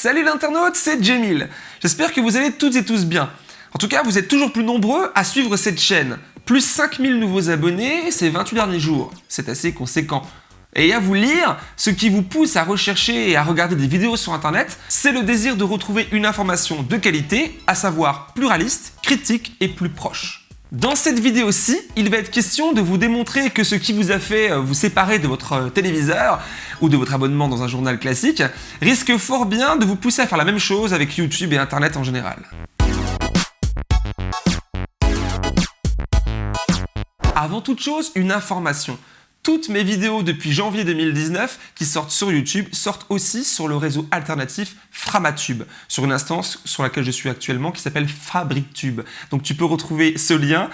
Salut l'internaute, c'est Jamil. J'espère que vous allez toutes et tous bien. En tout cas, vous êtes toujours plus nombreux à suivre cette chaîne. Plus 5000 nouveaux abonnés ces 28 derniers jours. C'est assez conséquent. Et à vous lire, ce qui vous pousse à rechercher et à regarder des vidéos sur internet, c'est le désir de retrouver une information de qualité, à savoir pluraliste, critique et plus proche. Dans cette vidéo-ci, il va être question de vous démontrer que ce qui vous a fait euh, vous séparer de votre euh, téléviseur ou de votre abonnement dans un journal classique risque fort bien de vous pousser à faire la même chose avec YouTube et Internet en général. Avant toute chose, une information. Toutes mes vidéos depuis janvier 2019 qui sortent sur YouTube sortent aussi sur le réseau alternatif Framatube, sur une instance sur laquelle je suis actuellement qui s'appelle FabricTube. Donc tu peux retrouver ce lien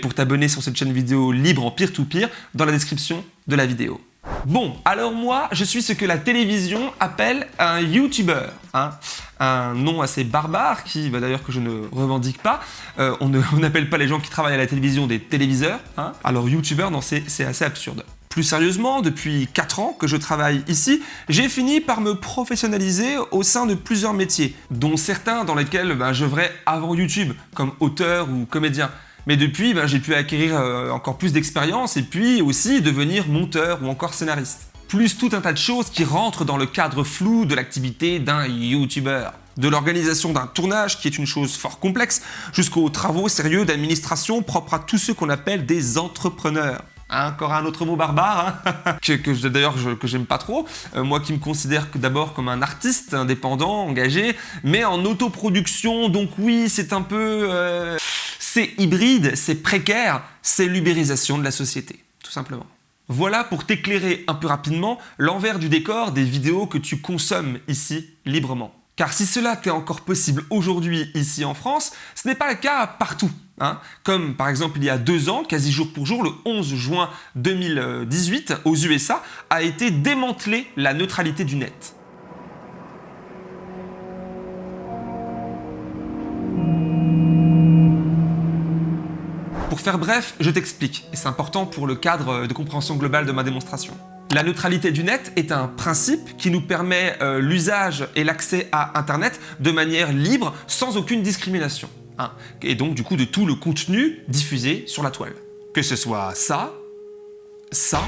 pour t'abonner sur cette chaîne vidéo libre en peer-to-peer dans la description de la vidéo. Bon, alors moi, je suis ce que la télévision appelle un YouTuber. Hein. un nom assez barbare qui, bah, d'ailleurs que je ne revendique pas. Euh, on n'appelle pas les gens qui travaillent à la télévision des téléviseurs. Hein. alors YouTuber, non, c'est assez absurde. Plus sérieusement, depuis 4 ans que je travaille ici, j'ai fini par me professionnaliser au sein de plusieurs métiers, dont certains dans lesquels je j'œuvrais avant YouTube, comme auteur ou comédien. Mais depuis, ben, j'ai pu acquérir euh, encore plus d'expérience et puis aussi devenir monteur ou encore scénariste. Plus tout un tas de choses qui rentrent dans le cadre flou de l'activité d'un YouTuber de l'organisation d'un tournage, qui est une chose fort complexe, jusqu'aux travaux sérieux d'administration propres à tous ceux qu'on appelle des entrepreneurs. Hein, encore un autre mot barbare, hein, que, d'ailleurs que j'aime pas trop. Euh, moi qui me considère d'abord comme un artiste indépendant, engagé, mais en autoproduction, donc oui, c'est un peu... Euh, c'est hybride, c'est précaire, c'est l'ubérisation de la société, tout simplement. Voilà pour t'éclairer un peu rapidement l'envers du décor des vidéos que tu consommes ici librement. Car si cela t'est encore possible aujourd'hui ici en France, ce n'est pas le cas partout. Hein. Comme par exemple il y a deux ans, quasi jour pour jour, le 11 juin 2018, aux USA, a été démantelée la neutralité du net. Pour faire bref, je t'explique, et c'est important pour le cadre de compréhension globale de ma démonstration. La neutralité du net est un principe qui nous permet euh, l'usage et l'accès à Internet de manière libre, sans aucune discrimination. Hein. Et donc du coup de tout le contenu diffusé sur la toile. Que ce soit ça, ça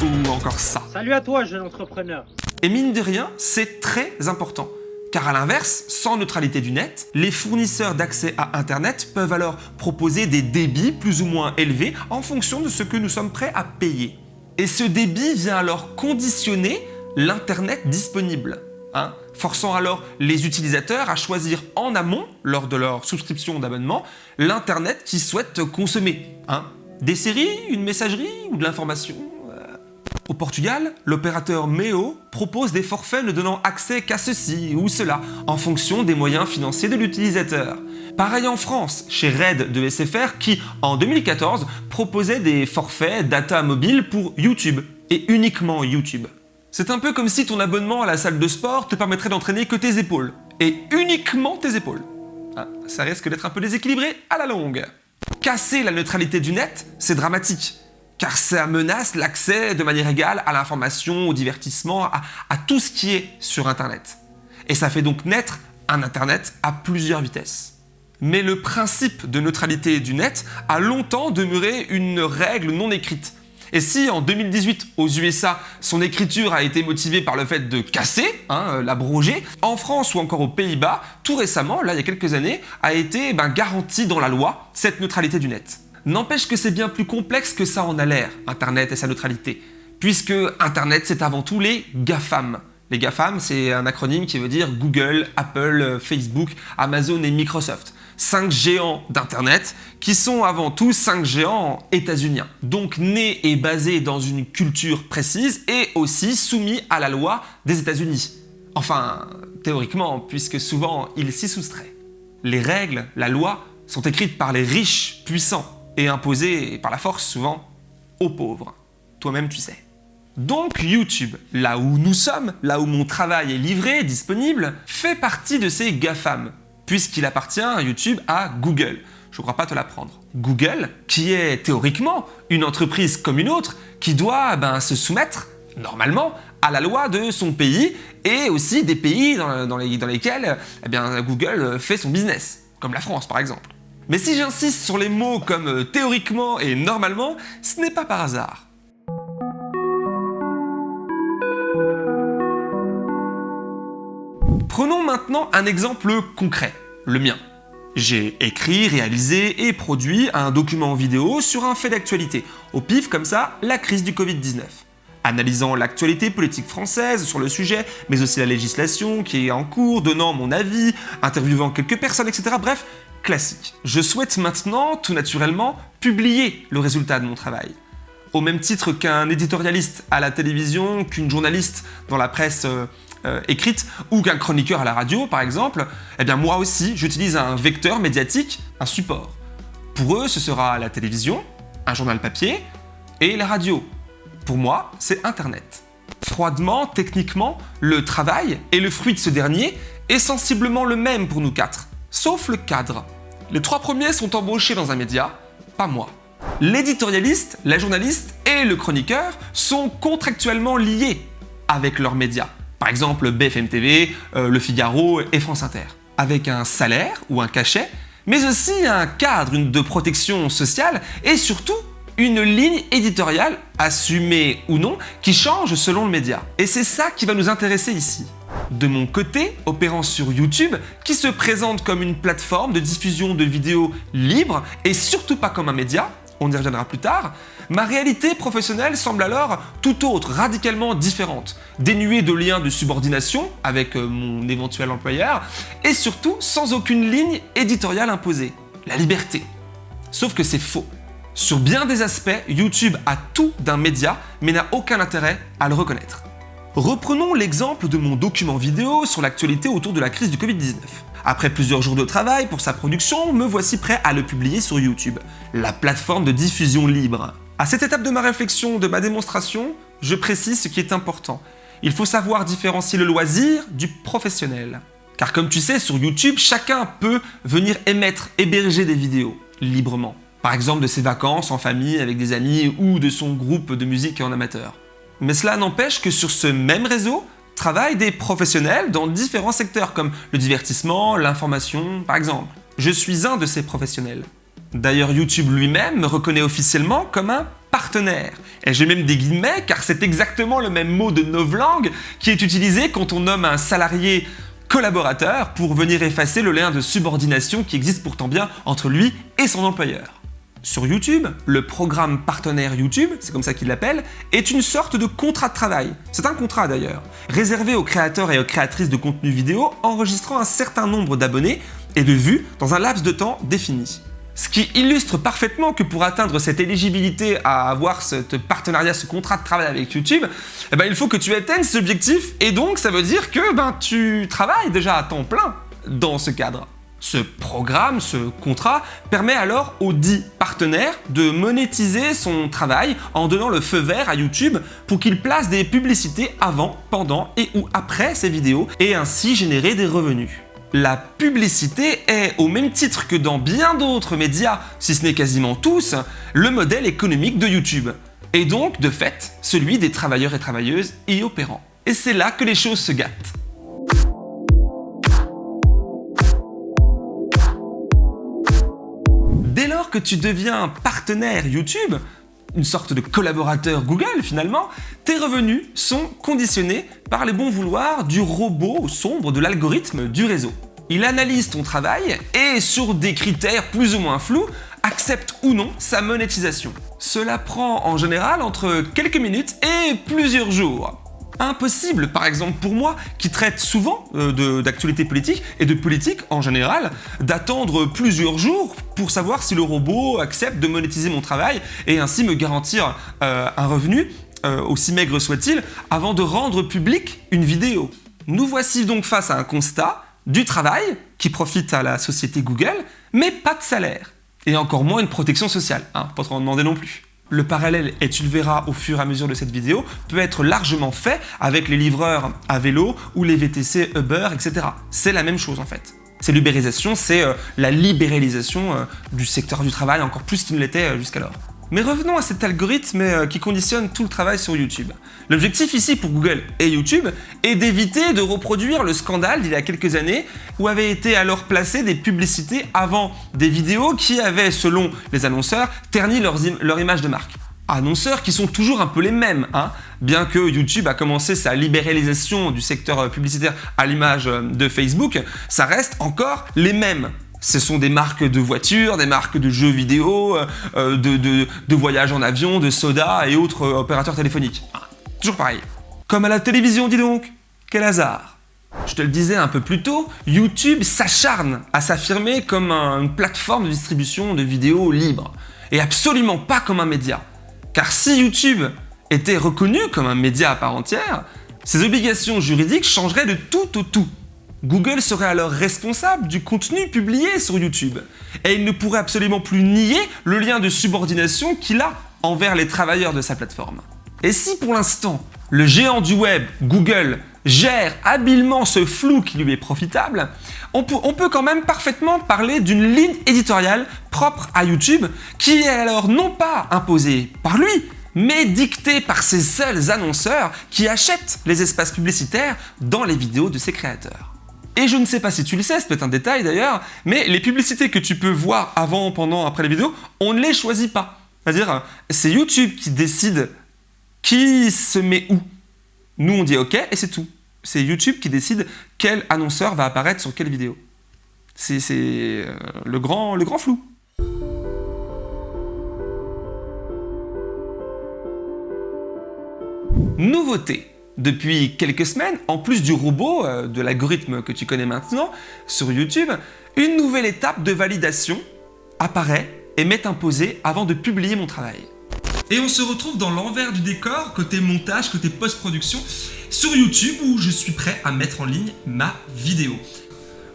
ou encore ça. Salut à toi jeune entrepreneur Et mine de rien, c'est très important. Car à l'inverse, sans neutralité du net, les fournisseurs d'accès à Internet peuvent alors proposer des débits plus ou moins élevés en fonction de ce que nous sommes prêts à payer. Et ce débit vient alors conditionner l'Internet disponible, hein, forçant alors les utilisateurs à choisir en amont, lors de leur souscription d'abonnement, l'Internet qu'ils souhaitent consommer. Hein. Des séries, une messagerie ou de l'information euh. au Portugal, l'opérateur MEO propose des forfaits ne donnant accès qu'à ceci ou cela, en fonction des moyens financiers de l'utilisateur. Pareil en France, chez Red de SFR qui, en 2014, proposait des forfaits data mobile pour YouTube, et uniquement YouTube. C'est un peu comme si ton abonnement à la salle de sport te permettrait d'entraîner que tes épaules, et uniquement tes épaules. Ah, ça risque d'être un peu déséquilibré à la longue. Casser la neutralité du net, c'est dramatique, car ça menace l'accès de manière égale à l'information, au divertissement, à, à tout ce qui est sur Internet. Et ça fait donc naître un Internet à plusieurs vitesses mais le principe de neutralité du net a longtemps demeuré une règle non écrite. Et si en 2018 aux USA, son écriture a été motivée par le fait de casser, hein, euh, l'abroger, en France ou encore aux Pays-Bas, tout récemment, là il y a quelques années, a été ben, garantie dans la loi cette neutralité du net. N'empêche que c'est bien plus complexe que ça en a l'air, Internet et sa neutralité, puisque Internet c'est avant tout les GAFAM. Les GAFAM, c'est un acronyme qui veut dire Google, Apple, Facebook, Amazon et Microsoft cinq géants d'Internet qui sont avant tout cinq géants états-uniens. Donc nés et basés dans une culture précise et aussi soumis à la loi des États-Unis. Enfin, théoriquement, puisque souvent ils s'y soustraient. Les règles, la loi, sont écrites par les riches, puissants et imposées par la force souvent aux pauvres. Toi-même tu sais. Donc YouTube, là où nous sommes, là où mon travail est livré, disponible, fait partie de ces GAFAM, puisqu'il appartient YouTube à Google. Je ne crois pas te l'apprendre. Google, qui est théoriquement une entreprise comme une autre, qui doit ben, se soumettre, normalement, à la loi de son pays et aussi des pays dans, lesquels eh Google fait son business, comme la France par exemple. Mais si j'insiste sur les mots comme euh, théoriquement et normalement, ce n'est pas par hasard. Prenons maintenant un exemple concret, le mien. J'ai écrit, réalisé et produit un document vidéo sur un fait d'actualité, au pif comme ça, la crise du Covid-19. Analysant l'actualité politique française sur le sujet, mais aussi la législation qui est en cours, donnant mon avis, interviewant quelques personnes, etc. Bref, classique. Je souhaite maintenant, tout naturellement, publier le résultat de mon travail. Au même titre qu'un éditorialiste à la télévision, qu'une journaliste dans la presse euh, écrite ou qu'un chroniqueur à la radio, par exemple, eh bien moi aussi, j'utilise un vecteur médiatique, un support. Pour eux, ce sera la télévision, un journal papier et la radio. Pour moi, c'est Internet. Froidement, techniquement, le travail et le fruit de ce dernier est sensiblement le même pour nous quatre, sauf le cadre. Les trois premiers sont embauchés dans un média, pas moi. L'éditorialiste, la journaliste et le chroniqueur sont contractuellement liés avec leurs médias par exemple BFM TV, euh, Le Figaro et France Inter, avec un salaire ou un cachet, mais aussi un cadre de protection sociale et surtout une ligne éditoriale, assumée ou non, qui change selon le média. Et c'est ça qui va nous intéresser ici. De mon côté, opérant sur YouTube, qui se présente comme une plateforme de diffusion de vidéos libre et surtout pas comme un média, on y reviendra plus tard, ma réalité professionnelle semble alors tout autre, radicalement différente, dénuée de liens de subordination avec euh, mon éventuel employeur, et surtout sans aucune ligne éditoriale imposée, la liberté. Sauf que c'est faux. Sur bien des aspects, YouTube a tout d'un média, mais n'a aucun intérêt à le reconnaître. Reprenons l'exemple de mon document vidéo sur l'actualité autour de la crise du Covid-19. Après plusieurs jours de travail pour sa production, me voici prêt à le publier sur YouTube, la plateforme de diffusion libre. À cette étape de ma réflexion, de ma démonstration, je précise ce qui est important. Il faut savoir différencier le loisir du professionnel. Car comme tu sais, sur YouTube, chacun peut venir émettre, héberger des vidéos, librement. Par exemple de ses vacances en famille avec des amis ou de son groupe de musique en amateur. Mais cela n'empêche que sur ce même réseau, travaillent des professionnels dans différents secteurs comme le divertissement, l'information par exemple. Je suis un de ces professionnels. D'ailleurs YouTube lui-même me reconnaît officiellement comme un partenaire. Et j'ai même des guillemets car c'est exactement le même mot de novlangue qui est utilisé quand on nomme un salarié collaborateur pour venir effacer le lien de subordination qui existe pourtant bien entre lui et son employeur. Sur YouTube, le programme partenaire YouTube, c'est comme ça qu'il l'appelle, est une sorte de contrat de travail. C'est un contrat d'ailleurs, réservé aux créateurs et aux créatrices de contenu vidéo enregistrant un certain nombre d'abonnés et de vues dans un laps de temps défini. Ce qui illustre parfaitement que pour atteindre cette éligibilité à avoir ce partenariat, ce contrat de travail avec YouTube, eh ben, il faut que tu atteignes cet objectif et donc ça veut dire que ben, tu travailles déjà à temps plein dans ce cadre. Ce programme, ce contrat, permet alors au dit partenaire de monétiser son travail en donnant le feu vert à YouTube pour qu'il place des publicités avant, pendant et ou après ses vidéos et ainsi générer des revenus. La publicité est, au même titre que dans bien d'autres médias, si ce n'est quasiment tous, le modèle économique de YouTube. Et donc, de fait, celui des travailleurs et travailleuses y opérant. Et c'est là que les choses se gâtent. Que tu deviens partenaire YouTube, une sorte de collaborateur Google finalement, tes revenus sont conditionnés par les bons vouloirs du robot sombre de l'algorithme du réseau. Il analyse ton travail et sur des critères plus ou moins flous, accepte ou non sa monétisation. Cela prend en général entre quelques minutes et plusieurs jours. Impossible, par exemple pour moi, qui traite souvent euh, d'actualité politique et de politique en général, d'attendre plusieurs jours pour savoir si le robot accepte de monétiser mon travail et ainsi me garantir euh, un revenu, euh, aussi maigre soit-il, avant de rendre public une vidéo. Nous voici donc face à un constat, du travail qui profite à la société Google, mais pas de salaire. Et encore moins une protection sociale, hein, pas trop en demander non plus. Le parallèle, et tu le verras au fur et à mesure de cette vidéo, peut être largement fait avec les livreurs à vélo ou les VTC Uber, etc. C'est la même chose en fait. C'est l'ubérisation, c'est euh, la libéralisation euh, du secteur du travail encore plus qu'il ne l'était euh, jusqu'alors. Mais revenons à cet algorithme euh, qui conditionne tout le travail sur YouTube. L'objectif ici pour Google et YouTube est d'éviter de reproduire le scandale d'il y a quelques années où avaient été alors placées des publicités avant des vidéos qui avaient, selon les annonceurs, terni leur image de marque annonceurs qui sont toujours un peu les mêmes. Hein. Bien que YouTube a commencé sa libéralisation du secteur euh, publicitaire à l'image euh, de Facebook, ça reste encore les mêmes. Ce sont des marques de voitures, des marques de jeux vidéo, euh, de, de, voyages en avion, de soda et autres opérateurs téléphoniques. Ah, toujours pareil. Comme à la télévision, dis donc. Quel hasard. Je te le disais un peu plus tôt, YouTube s'acharne à s'affirmer comme une plateforme de distribution de vidéos libres et absolument pas comme un média. Car si YouTube était reconnu comme un média à part entière, ses obligations juridiques changeraient de tout au tout. Google serait alors responsable du contenu publié sur YouTube et il ne pourrait absolument plus nier le lien de subordination qu'il a envers les travailleurs de sa plateforme. Et si pour l'instant, le géant du web, Google, gère habilement ce flou qui lui est profitable, on peut, quand même parfaitement parler d'une ligne éditoriale propre à YouTube qui est alors non pas imposée par lui, mais dictée par ses seuls annonceurs qui achètent les espaces publicitaires dans les vidéos de ses créateurs. Et je ne sais pas si tu le sais, c'est peut-être un détail d'ailleurs, mais les publicités que tu peux voir avant, pendant, après les vidéos, on ne les choisit pas. C'est-à-dire, c'est YouTube qui décide qui se met où. Nous, on dit OK et c'est tout. C'est YouTube qui décide quel annonceur va apparaître sur quelle vidéo. C'est euh, le, grand, le grand flou. Nouveauté. Depuis quelques semaines, en plus du robot, euh, de l'algorithme que tu connais maintenant, sur YouTube, une nouvelle étape de validation apparaît et m'est imposée avant de publier mon travail. Et on se retrouve dans l'envers du décor, côté montage, côté post-production, sur YouTube où je suis prêt à mettre en ligne ma vidéo.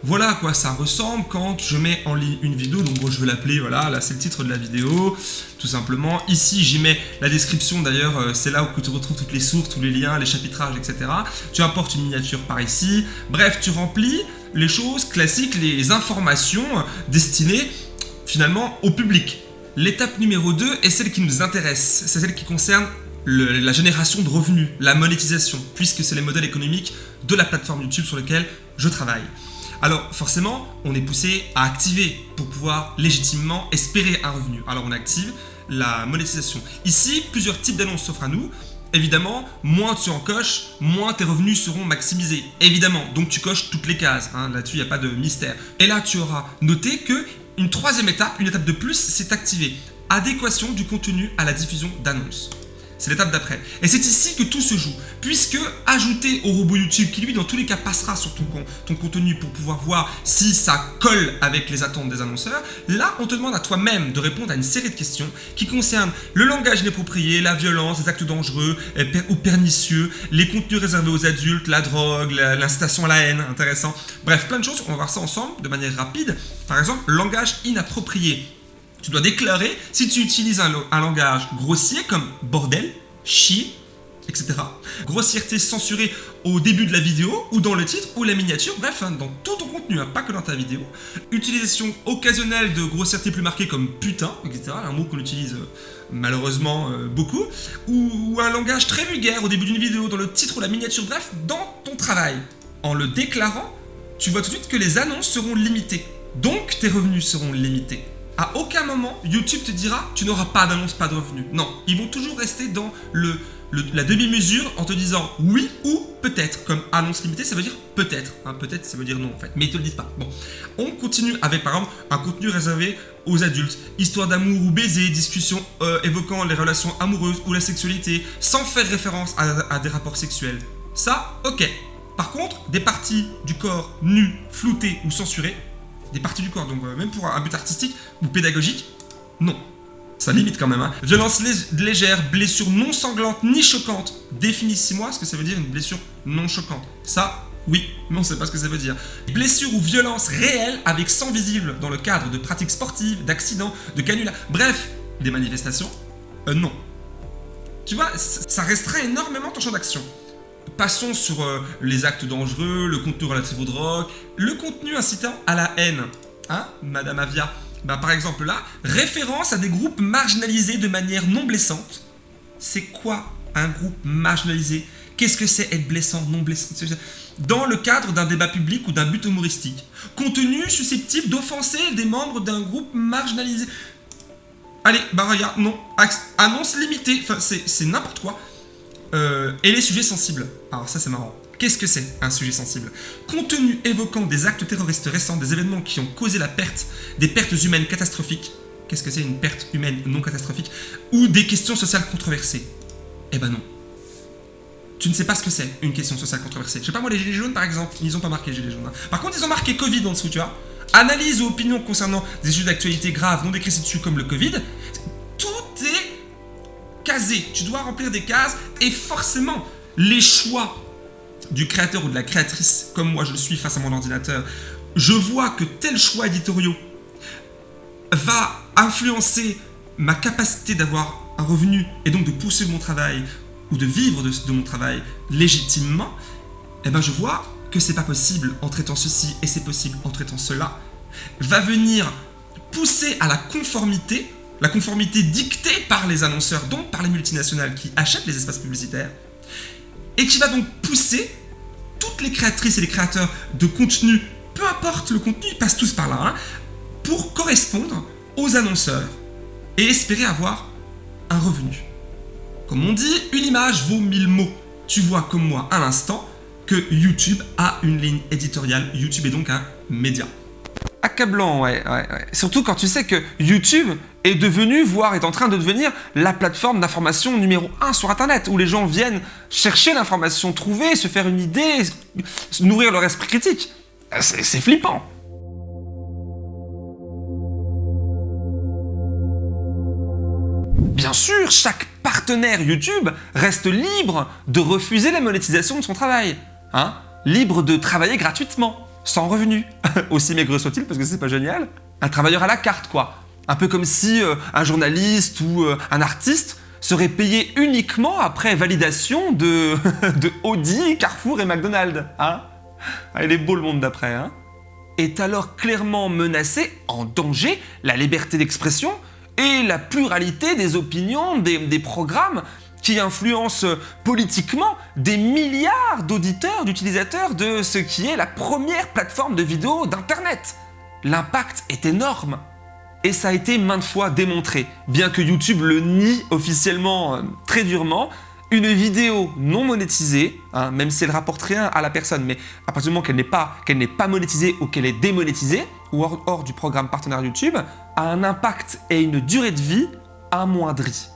Voilà à quoi ça ressemble quand je mets en ligne une vidéo, donc je vais l'appeler, voilà, là c'est le titre de la vidéo, tout simplement. Ici j'y mets la description d'ailleurs, euh, c'est là où tu retrouves toutes les sources, tous les liens, les chapitrages, etc. Tu importes une miniature par ici, bref, tu remplis les choses classiques, les informations destinées finalement au public. L'étape numéro 2 est celle qui nous intéresse, c'est celle qui concerne la génération de revenus, la monétisation, puisque c'est les modèles économiques de la plateforme YouTube sur lequel je travaille. Alors forcément, on est poussé à activer pour pouvoir légitimement espérer un revenu. Alors on active la monétisation. Ici, plusieurs types d'annonces s'offrent à nous. Évidemment, moins tu en coches, moins tes revenus seront maximisés. Évidemment, donc tu coches toutes les cases. Hein. Là-dessus, il n'y a pas de mystère. Et là, tu auras noté que une troisième étape, une étape de plus, c'est activer adéquation du contenu à la diffusion d'annonces. C'est l'étape d'après. Et c'est ici que tout se joue, puisque ajouter au robot YouTube, qui lui dans tous les cas passera sur ton, contenu pour pouvoir voir si ça colle avec les attentes des annonceurs, là on te demande à toi-même de répondre à une série de questions qui concernent le langage inapproprié, la violence, les actes dangereux ou pernicieux, les contenus réservés aux adultes, la drogue, l'incitation à la haine, intéressant. Bref, plein de choses, on va voir ça ensemble de manière rapide. Par exemple, langage inapproprié. Tu dois déclarer si tu utilises un, langage grossier comme bordel, chier, etc. Grossièreté censurée au début de la vidéo, ou dans le titre, ou la miniature, bref, hein, dans tout ton contenu, hein, pas que dans ta vidéo. Utilisation occasionnelle de grossièreté plus marquée comme putain, etc. Un mot qu'on utilise euh, malheureusement euh, beaucoup. Ou, ou un langage très vulgaire au début d'une vidéo, dans le titre ou la miniature, bref, dans ton travail. En le déclarant, tu vois tout de suite que les annonces seront limitées. Donc tes revenus seront limités. À aucun moment, YouTube te dira tu n'auras pas d'annonce, pas de revenus. Non, ils vont toujours rester dans la demi-mesure en te disant oui ou peut-être. Comme annonce limitée, ça veut dire peut-être. Hein, peut-être, ça veut dire non en fait. Mais ils te le disent pas. Bon, on continue avec par exemple un contenu réservé aux adultes. Histoire d'amour ou baiser, discussion euh, évoquant les relations amoureuses ou la sexualité, sans faire référence à, à des rapports sexuels. Ça, ok. Par contre, des parties du corps nues, floutées ou censurées, des parties du corps. Donc euh, même pour un but artistique ou pédagogique, non. Ça limite quand même. Hein. Violence légère, blessure non sanglante ni choquante. Définis-moi ce que ça veut dire une blessure non choquante. Ça, oui, mais on ne sait pas ce que ça veut dire. Blessure ou violence réelle avec sang visible dans le cadre de pratiques sportives, d'accidents, de canulars, bref, des manifestations, euh, non. Tu vois, ça restreint énormément ton champ d'action. Passons sur euh, les actes dangereux, le contenu relatif aux drogues, le contenu incitant à la haine. Hein, Madame Avia bah, par exemple là, référence à des groupes marginalisés de manière non blessante. C'est quoi un groupe marginalisé? Qu'est-ce que c'est être blessant, non blessant? Dans le cadre d'un débat public ou d'un but humoristique. Contenu susceptible d'offenser des membres d'un groupe marginalisé. Allez, bah regarde, non. Annonce limitée, enfin c'est n'importe quoi. Euh, et les sujets sensibles. Alors ça c'est marrant. Qu'est-ce que c'est un sujet sensible? Contenu évoquant des actes terroristes récents, des événements qui ont causé la perte, des pertes humaines catastrophiques. Qu'est-ce que c'est une perte humaine non catastrophique? Ou des questions sociales controversées? Eh ben non. Tu ne sais pas ce que c'est, une question sociale controversée. Je sais pas moi, les gilets jaunes par exemple, ils ont pas marqué gilets jaunes. Hein. Par contre, ils ont marqué Covid en dessous, tu vois. Analyse ou opinion concernant des sujets d'actualité graves non décrits dessus comme le Covid. Tu dois remplir des cases et forcément, les choix du créateur ou de la créatrice, comme moi je le suis face à mon ordinateur, je vois que tel choix éditoriaux va influencer ma capacité d'avoir un revenu et donc de pousser mon travail ou de vivre de, mon travail légitimement, eh ben je vois que c'est pas possible en traitant ceci et c'est possible en traitant cela, va venir pousser à la conformité, la conformité dictée par les annonceurs, donc par les multinationales qui achètent les espaces publicitaires, et qui va donc pousser toutes les créatrices et les créateurs de contenu, peu importe le contenu, ils passent tous par là, hein, pour correspondre aux annonceurs et espérer avoir un revenu. Comme on dit, une image vaut mille mots. Tu vois comme moi à l'instant que YouTube a une ligne éditoriale. YouTube est donc un média. Accablant, ouais, ouais, ouais. Surtout quand tu sais que YouTube est devenu, voire est en train de devenir, la plateforme d'information numéro 1 sur Internet, où les gens viennent chercher l'information, trouver, se faire une idée, nourrir leur esprit critique. C'est flippant. Bien sûr, chaque partenaire YouTube reste libre de refuser la monétisation de son travail. Hein libre de travailler gratuitement, sans revenu. Aussi maigre soit-il, parce que c'est pas génial. Un travailleur à la carte, quoi. Un peu comme si euh, un journaliste ou euh, un artiste serait payé uniquement après validation de, Audi, Carrefour et McDonald's. Hein ah, Il est beau le monde d'après. Hein est alors clairement menacé, en danger, la liberté d'expression et la pluralité des opinions, des, programmes qui influencent politiquement des milliards d'auditeurs, d'utilisateurs de ce qui est la première plateforme de vidéo d'Internet. L'impact est énorme. Et ça a été maintes fois démontré, bien que YouTube le nie officiellement euh, très durement, une vidéo non monétisée, hein, même si elle rapporte rien à la personne, mais à partir du moment qu'elle n'est pas, monétisée ou qu'elle est démonétisée, ou hors, du programme partenaire YouTube, a un impact et une durée de vie amoindrie.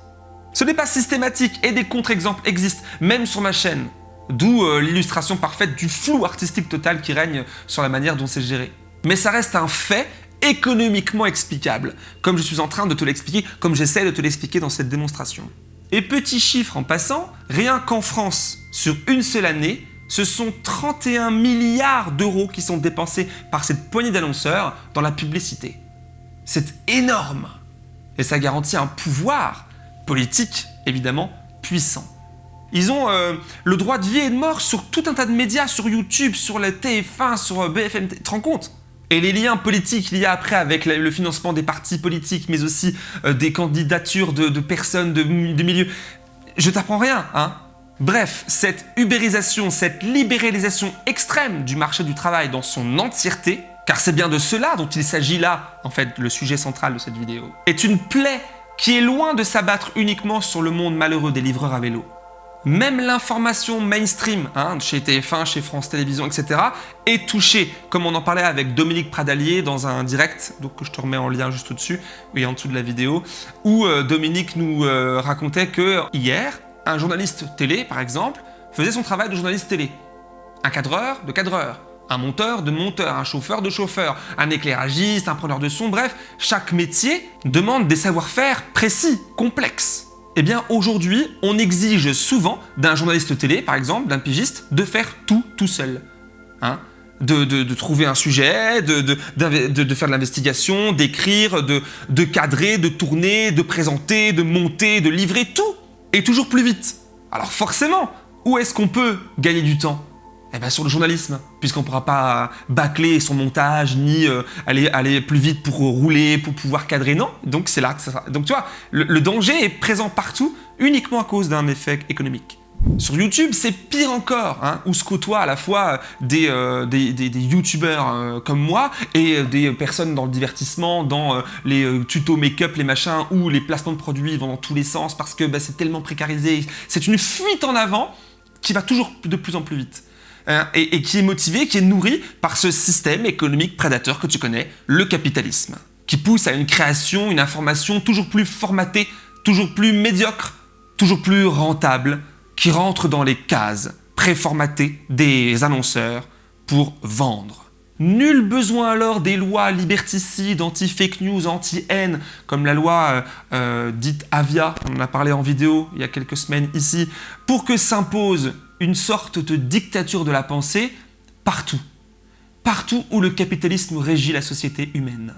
Ce n'est pas systématique et des contre-exemples existent, même sur ma chaîne, d'où euh, l'illustration parfaite du flou artistique total qui règne sur la manière dont c'est géré. Mais ça reste un fait économiquement explicable, comme je suis en train de te l'expliquer, comme j'essaie de te l'expliquer dans cette démonstration. Et petit chiffre en passant, rien qu'en France, sur une seule année, ce sont 31 milliards d'euros qui sont dépensés par cette poignée d'annonceurs dans la publicité. C'est énorme Et ça garantit un pouvoir politique, évidemment, puissant. Ils ont euh, le droit de vie et de mort sur tout un tas de médias, sur YouTube, sur la TF1, sur euh, BFM. Tu te rends et les liens politiques liés après avec le financement des partis politiques, mais aussi euh, des candidatures de, personnes de, de milieux. Je t'apprends rien, hein Bref, cette ubérisation, cette libéralisation extrême du marché du travail dans son entièreté, car c'est bien de cela dont il s'agit là, en fait, le sujet central de cette vidéo, est une plaie qui est loin de s'abattre uniquement sur le monde malheureux des livreurs à vélo. Même l'information mainstream, hein, chez TF1, chez France Télévisions, etc., est touchée, comme on en parlait avec Dominique Pradalier dans un direct, que je te remets en lien juste au-dessus, oui, en dessous de la vidéo, où euh, Dominique nous euh, racontait que hier, un journaliste télé, par exemple, faisait son travail de journaliste télé. Un cadreur de cadreur, un monteur de monteur, un chauffeur de chauffeur, un éclairagiste, un preneur de son, bref, chaque métier demande des savoir-faire précis, complexes. Eh bien aujourd'hui, on exige souvent d'un journaliste télé, par exemple, d'un pigiste, de faire tout tout seul. Hein de, trouver un sujet, de, de faire de l'investigation, d'écrire, de, cadrer, de tourner, de présenter, de monter, de livrer tout, et toujours plus vite. Alors forcément, où est-ce qu'on peut gagner du temps? Eh ben sur le journalisme, puisqu'on ne pourra pas bâcler son montage, ni euh, aller, plus vite pour rouler, pour pouvoir cadrer, non. Donc c'est là que ça. Donc tu vois, le, danger est présent partout, uniquement à cause d'un effet économique. Sur YouTube, c'est pire encore, hein, où se côtoient à la fois des, euh, youtubeurs euh, comme moi et des personnes dans le divertissement, dans les tutos make-up, les machins, où les placements de produits vont dans tous les sens parce que bah, c'est tellement précarisé. C'est une fuite en avant qui va toujours de plus en plus vite. Hein, et, qui est motivé, qui est nourri par ce système économique prédateur que tu connais, le capitalisme, qui pousse à une création, une information toujours plus formatée, toujours plus médiocre, toujours plus rentable, qui rentre dans les cases préformatées des annonceurs pour vendre. Nul besoin alors des lois liberticides, anti-fake news, anti-haine, comme la loi euh, euh, dite Avia, on en a parlé en vidéo il y a quelques semaines ici, pour que s'impose une sorte de dictature de la pensée partout. Partout où le capitalisme régit la société humaine.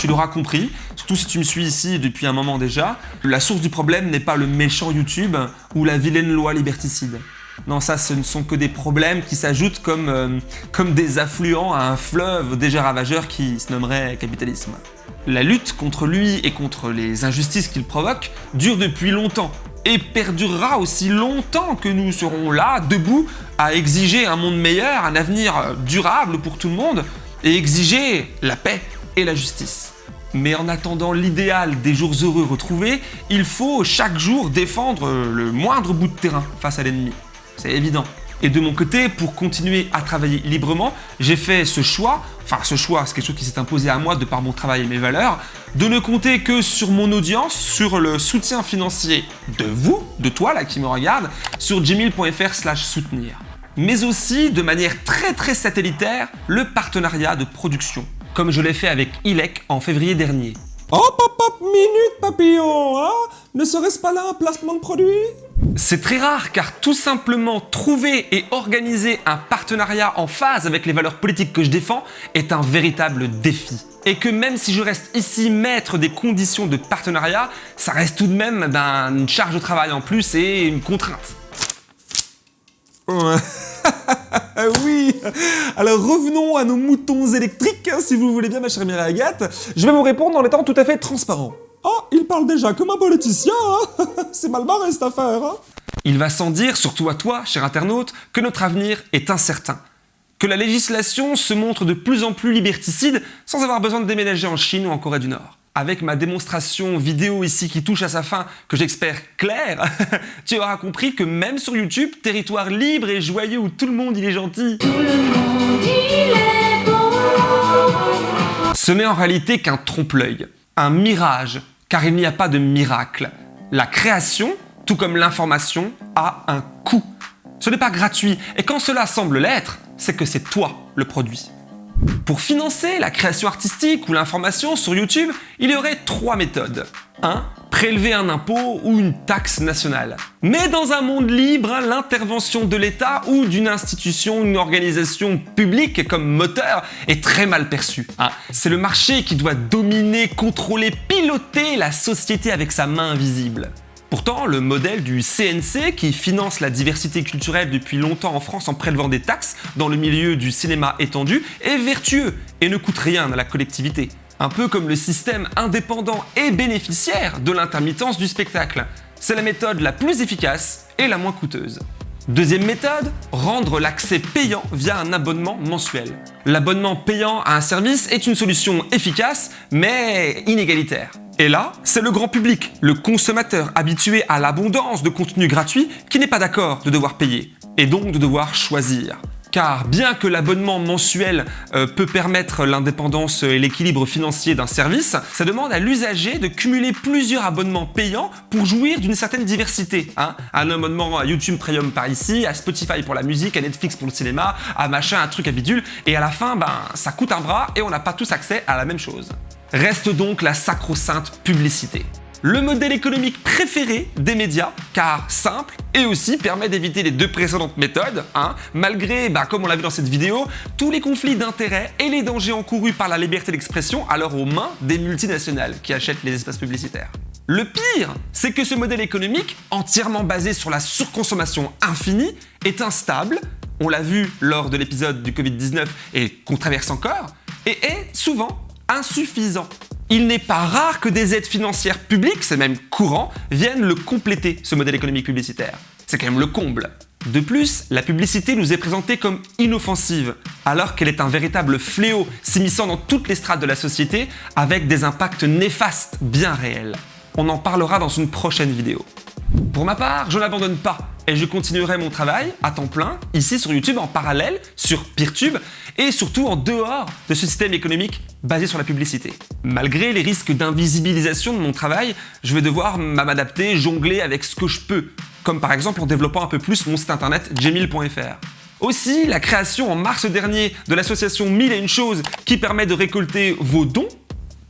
Tu l'auras compris, surtout si tu me suis ici depuis un moment déjà, la source du problème n'est pas le méchant YouTube ou la vilaine loi liberticide. Non, ça, ce ne sont que des problèmes qui s'ajoutent comme, euh, comme des affluents à un fleuve déjà ravageur qui se nommerait capitalisme. La lutte contre lui et contre les injustices qu'il provoque dure depuis longtemps et perdurera aussi longtemps que nous serons là, debout, à exiger un monde meilleur, un avenir durable pour tout le monde et exiger la paix et la justice. Mais en attendant l'idéal des jours heureux retrouvés, il faut chaque jour défendre le moindre bout de terrain face à l'ennemi c'est évident. Et de mon côté, pour continuer à travailler librement, j'ai fait ce choix, enfin ce choix, c'est quelque chose qui s'est imposé à moi de par mon travail et mes valeurs, de ne compter que sur mon audience, sur le soutien financier de vous, de toi là qui me regarde, sur gmail.fr slash soutenir. Mais aussi, de manière très très satellitaire, le partenariat de production, comme je l'ai fait avec ILEC en février dernier. Hop hop hop, minute papillon, hein Ne serait-ce pas là un placement de produit? C'est très rare car tout simplement trouver et organiser un partenariat en phase avec les valeurs politiques que je défends est un véritable défi. Et que même si je reste ici maître des conditions de partenariat, ça reste tout de même une charge de travail en plus et une contrainte. oui Alors revenons à nos moutons électriques, si vous voulez bien ma chère Mireille Agathe. Je vais vous répondre en étant tout à fait transparent. Oh, il parle déjà comme un politicien, hein C'est mal barré cette affaire, hein Il va sans dire, surtout à toi, cher internaute, que notre avenir est incertain. Que la législation se montre de plus en plus liberticide sans avoir besoin de déménager en Chine ou en Corée du Nord. Avec ma démonstration vidéo ici qui touche à sa fin, que j'espère claire, tu auras compris que même sur YouTube, territoire libre et joyeux où tout le monde il est gentil, tout le monde il est beau. ce n'est en réalité qu'un trompe-l'œil un mirage, car il n'y a pas de miracle. La création, tout comme l'information, a un coût. Ce n'est pas gratuit, et quand cela semble l'être, c'est que c'est toi le produit. Pour financer la création artistique ou l'information sur YouTube, il y aurait trois méthodes. 1. Prélever un impôt ou une taxe nationale. Mais dans un monde libre, l'intervention de l'État ou d'une institution, une organisation publique comme moteur est très mal perçue. Hein. C'est le marché qui doit dominer, contrôler, piloter la société avec sa main invisible. Pourtant, le modèle du CNC, qui finance la diversité culturelle depuis longtemps en France en prélevant des taxes dans le milieu du cinéma étendu, est vertueux et ne coûte rien à la collectivité. Un peu comme le système indépendant et bénéficiaire de l'intermittence du spectacle. C'est la méthode la plus efficace et la moins coûteuse. Deuxième méthode, rendre l'accès payant via un abonnement mensuel. L'abonnement payant à un service est une solution efficace, mais inégalitaire. Et là, c'est le grand public, le consommateur habitué à l'abondance de contenu gratuit qui n'est pas d'accord de devoir payer, et donc de devoir choisir. Car bien que l'abonnement mensuel euh, peut permettre l'indépendance et l'équilibre financier d'un service, ça demande à l'usager de cumuler plusieurs abonnements payants pour jouir d'une certaine diversité. Hein. un abonnement à YouTube Premium par ici, à Spotify pour la musique, à Netflix pour le cinéma, à machin, un truc à bidule, et à la fin, ben, ça coûte un bras et on n'a pas tous accès à la même chose. Reste donc la sacro-sainte publicité. Le modèle économique préféré des médias, car simple et aussi permet d'éviter les deux précédentes méthodes, hein, malgré, bah, comme on l'a vu dans cette vidéo, tous les conflits d'intérêts et les dangers encourus par la liberté d'expression alors aux mains des multinationales qui achètent les espaces publicitaires. Le pire, c'est que ce modèle économique, entièrement basé sur la surconsommation infinie, est instable, on l'a vu lors de l'épisode du Covid-19 et qu'on traverse encore, et est souvent insuffisant. Il n'est pas rare que des aides financières publiques, c'est même courant, viennent le compléter, ce modèle économique publicitaire. C'est quand même le comble. De plus, la publicité nous est présentée comme inoffensive, alors qu'elle est un véritable fléau s'immisçant dans toutes les strates de la société avec des impacts néfastes bien réels. On en parlera dans une prochaine vidéo. Pour ma part, je n'abandonne pas et je continuerai mon travail à temps plein ici sur YouTube en parallèle sur Peertube et surtout en dehors de ce système économique basé sur la publicité. Malgré les risques d'invisibilisation de mon travail, je vais devoir m'adapter, jongler avec ce que je peux, comme par exemple en développant un peu plus mon site internet jemil.fr. Aussi, la création en mars dernier de l'association 1000 et une choses qui permet de récolter vos dons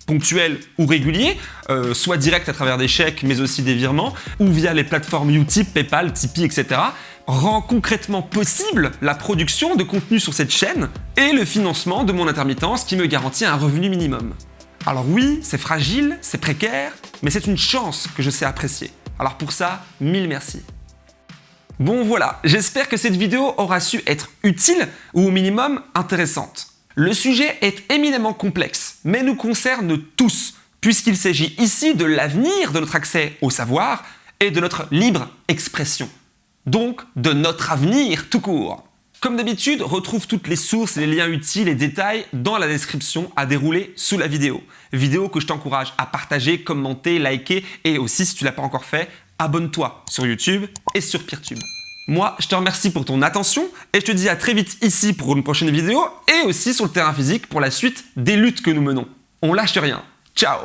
ponctuels ou réguliers, euh, soit direct à travers des chèques mais aussi des virements, ou via les plateformes Utip, Paypal, Tipeee, etc., rend concrètement possible la production de contenu sur cette chaîne et le financement de mon intermittence qui me garantit un revenu minimum. Alors oui, c'est fragile, c'est précaire, mais c'est une chance que je sais apprécier. Alors pour ça, mille merci. Bon voilà, j'espère que cette vidéo aura su être utile ou au minimum intéressante. Le sujet est éminemment complexe, mais nous concerne tous, puisqu'il s'agit ici de l'avenir de notre accès au savoir et de notre libre expression. Donc de notre avenir tout court. Comme d'habitude, retrouve toutes les sources les liens utiles et détails dans la description à dérouler sous la vidéo. Vidéo que je t'encourage à partager, commenter, liker et aussi, si tu l'as pas encore fait, abonne-toi sur YouTube et sur Peertube. Moi, je te remercie pour ton attention et je te dis à très vite ici pour une prochaine vidéo et aussi sur le terrain physique pour la suite des luttes que nous menons. On lâche rien. Ciao